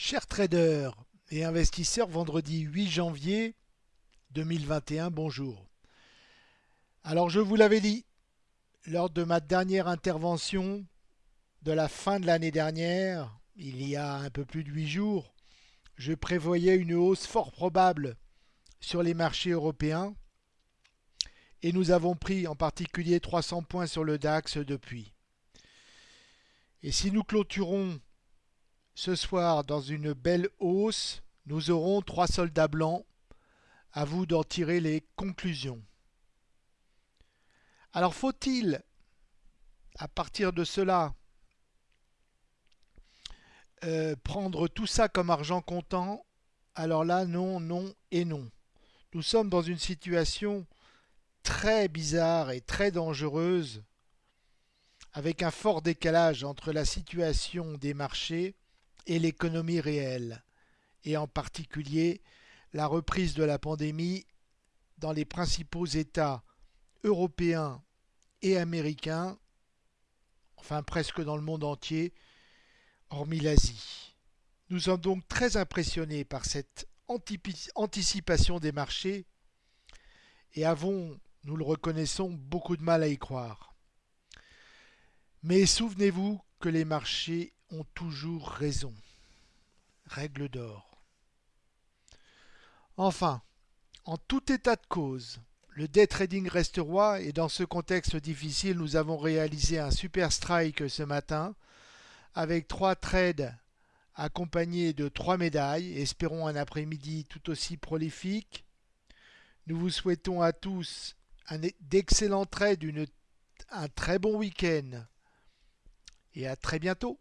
Chers traders et investisseurs, vendredi 8 janvier 2021, bonjour. Alors je vous l'avais dit, lors de ma dernière intervention de la fin de l'année dernière, il y a un peu plus de 8 jours, je prévoyais une hausse fort probable sur les marchés européens et nous avons pris en particulier 300 points sur le DAX depuis. Et si nous clôturons ce soir, dans une belle hausse, nous aurons trois soldats blancs. À vous d'en tirer les conclusions. Alors faut-il, à partir de cela, euh, prendre tout ça comme argent comptant? Alors là, non, non et non. Nous sommes dans une situation très bizarre et très dangereuse, avec un fort décalage entre la situation des marchés et l'économie réelle, et en particulier la reprise de la pandémie dans les principaux États européens et américains, enfin presque dans le monde entier, hormis l'Asie. Nous sommes donc très impressionnés par cette anticipation des marchés et avons, nous le reconnaissons, beaucoup de mal à y croire. Mais souvenez-vous que les marchés ont toujours raison. Règle d'or. Enfin, en tout état de cause, le day trading reste roi et dans ce contexte difficile, nous avons réalisé un super strike ce matin avec trois trades accompagnés de trois médailles. Espérons un après-midi tout aussi prolifique. Nous vous souhaitons à tous d'excellents trades, un très bon week-end et à très bientôt.